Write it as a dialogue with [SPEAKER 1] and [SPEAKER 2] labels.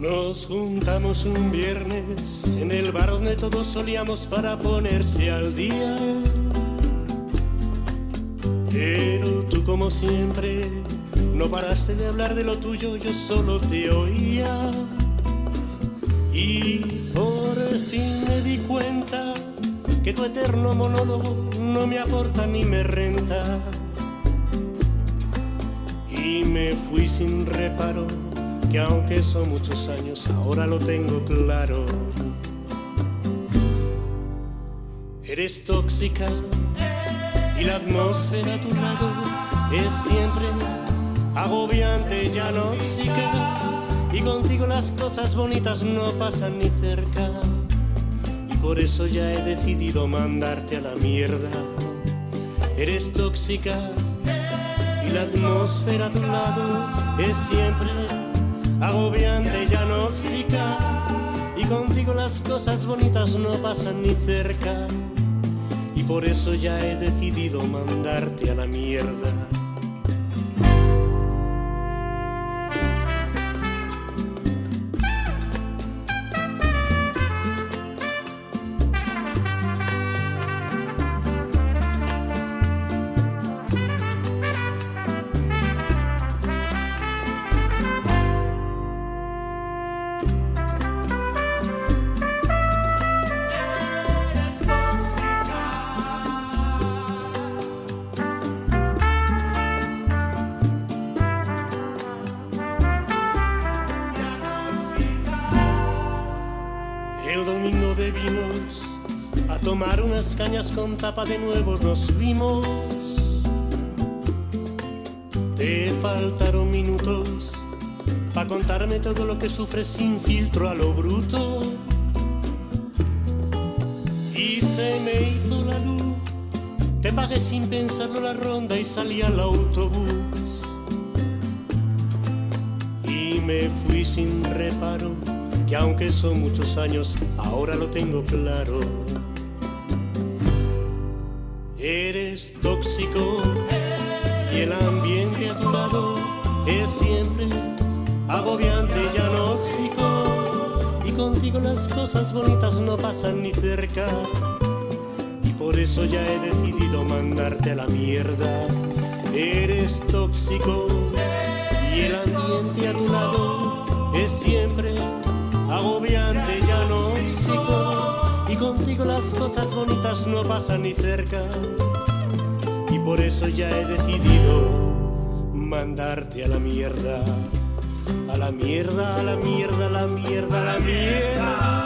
[SPEAKER 1] Nos juntamos un viernes en el bar donde todos solíamos para ponerse al día. Pero tú como siempre no paraste de hablar de lo tuyo, yo solo te oía. Y por fin me di cuenta que tu eterno monólogo no me aporta ni me renta. Y me fui sin reparo que aunque son muchos años, ahora lo tengo claro. Eres tóxica y la atmósfera a tu lado es siempre agobiante y anóxica. Y contigo las cosas bonitas no pasan ni cerca. Y por eso ya he decidido mandarte a la mierda. Eres tóxica y la atmósfera a tu lado es siempre agobiante y anóxica. Y contigo las cosas bonitas no pasan ni cerca. Y por eso ya he decidido mandarte a la mierda. Vinos, a tomar unas cañas con tapa de nuevos nos vimos. Te faltaron minutos para contarme todo lo que sufres sin filtro a lo bruto. Y se me hizo la luz, te pagué sin pensarlo la ronda y salí al autobús. Y me fui sin reparo que aunque son muchos años, ahora lo tengo claro. Eres tóxico y el ambiente a tu lado es siempre agobiante y anóxico. Y contigo las cosas bonitas no pasan ni cerca. Y por eso ya he decidido mandarte a la mierda. Eres tóxico y el ambiente a tu lado es siempre agobiante y anóxico. Y contigo las cosas bonitas no pasan ni cerca. Y por eso ya he decidido mandarte a la mierda. A la mierda, a la mierda, a la mierda, a la mierda.